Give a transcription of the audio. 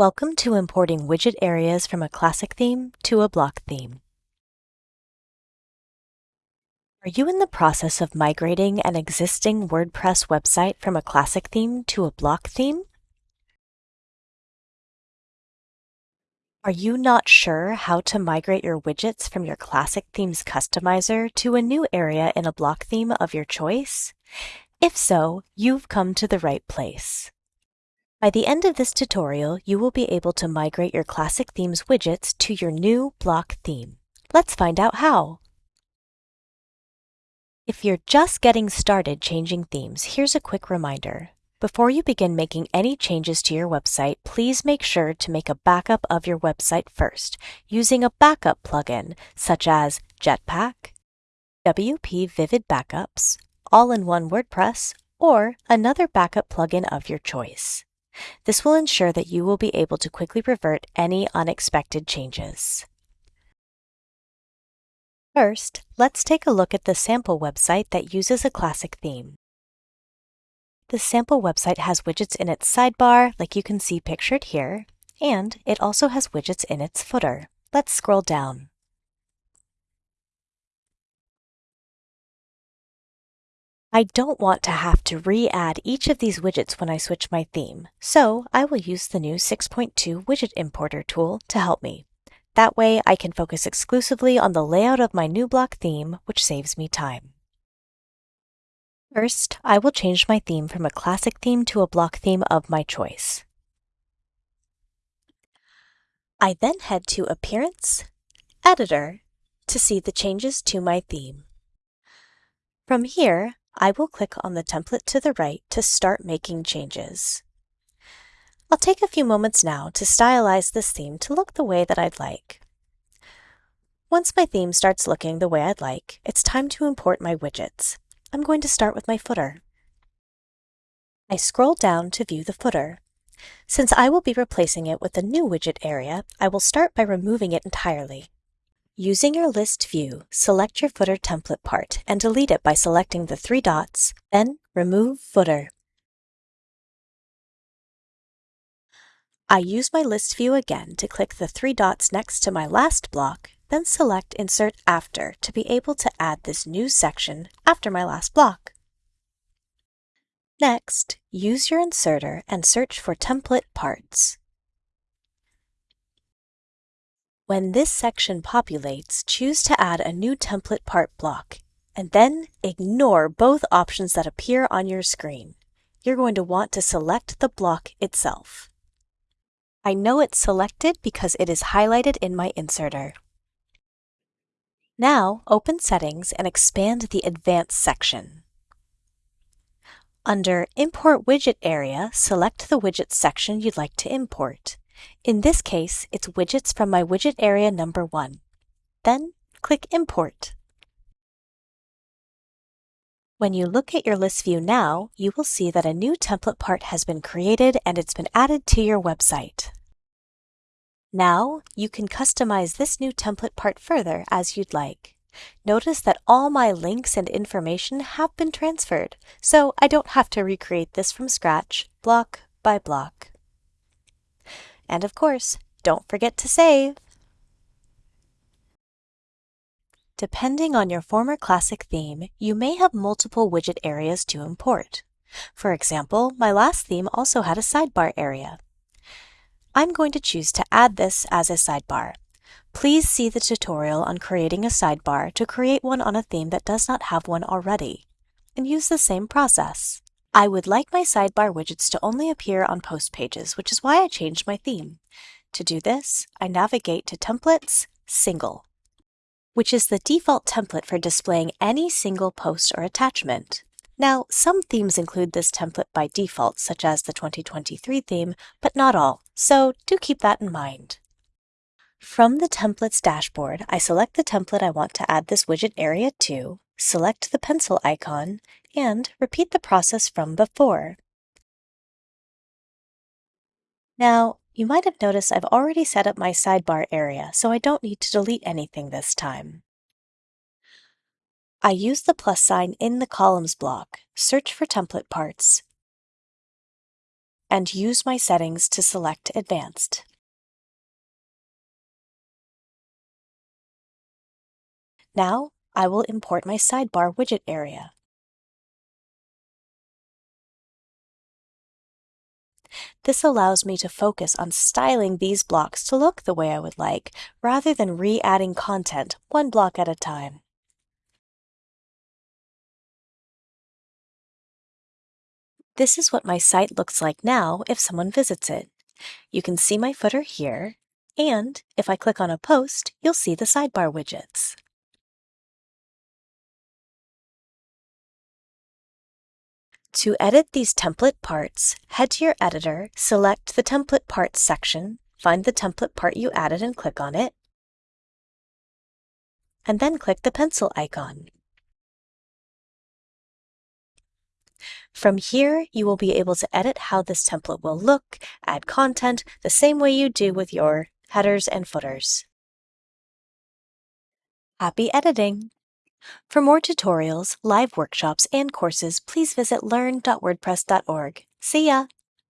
Welcome to importing widget areas from a classic theme to a block theme. Are you in the process of migrating an existing WordPress website from a classic theme to a block theme? Are you not sure how to migrate your widgets from your classic theme's customizer to a new area in a block theme of your choice? If so, you've come to the right place. By the end of this tutorial, you will be able to migrate your classic themes widgets to your new block theme. Let's find out how. If you're just getting started changing themes, here's a quick reminder. Before you begin making any changes to your website, please make sure to make a backup of your website first, using a backup plugin such as Jetpack, WP Vivid Backups, All-in-One WordPress, or another backup plugin of your choice. This will ensure that you will be able to quickly revert any unexpected changes. First, let's take a look at the sample website that uses a classic theme. The sample website has widgets in its sidebar, like you can see pictured here, and it also has widgets in its footer. Let's scroll down. I don't want to have to re-add each of these widgets when I switch my theme, so I will use the new 6.2 Widget Importer tool to help me. That way I can focus exclusively on the layout of my new block theme, which saves me time. First, I will change my theme from a classic theme to a block theme of my choice. I then head to Appearance, Editor, to see the changes to my theme. From here, I will click on the template to the right to start making changes. I'll take a few moments now to stylize this theme to look the way that I'd like. Once my theme starts looking the way I'd like, it's time to import my widgets. I'm going to start with my footer. I scroll down to view the footer. Since I will be replacing it with a new widget area, I will start by removing it entirely. Using your list view, select your footer template part and delete it by selecting the three dots, then Remove Footer. I use my list view again to click the three dots next to my last block, then select Insert After to be able to add this new section after my last block. Next, use your inserter and search for template parts. When this section populates, choose to add a new template part block, and then ignore both options that appear on your screen. You're going to want to select the block itself. I know it's selected because it is highlighted in my inserter. Now, open Settings and expand the Advanced section. Under Import Widget area, select the widget section you'd like to import. In this case, it's widgets from my widget area number 1. Then click Import. When you look at your list view now, you will see that a new template part has been created and it's been added to your website. Now, you can customize this new template part further as you'd like. Notice that all my links and information have been transferred, so I don't have to recreate this from scratch, block by block. And of course, don't forget to save! Depending on your former classic theme, you may have multiple widget areas to import. For example, my last theme also had a sidebar area. I'm going to choose to add this as a sidebar. Please see the tutorial on creating a sidebar to create one on a theme that does not have one already, and use the same process. I would like my sidebar widgets to only appear on post pages, which is why I changed my theme. To do this, I navigate to Templates, Single, which is the default template for displaying any single post or attachment. Now, some themes include this template by default, such as the 2023 theme, but not all, so do keep that in mind. From the Templates dashboard, I select the template I want to add this widget area to, select the pencil icon, and repeat the process from before. Now, you might have noticed I've already set up my sidebar area, so I don't need to delete anything this time. I use the plus sign in the columns block, search for template parts, and use my settings to select Advanced. Now, I will import my sidebar widget area. This allows me to focus on styling these blocks to look the way I would like, rather than re-adding content one block at a time. This is what my site looks like now if someone visits it. You can see my footer here, and if I click on a post, you'll see the sidebar widgets. To edit these template parts, head to your editor, select the Template Parts section, find the template part you added and click on it, and then click the pencil icon. From here, you will be able to edit how this template will look, add content, the same way you do with your headers and footers. Happy editing! For more tutorials, live workshops, and courses, please visit learn.wordpress.org. See ya!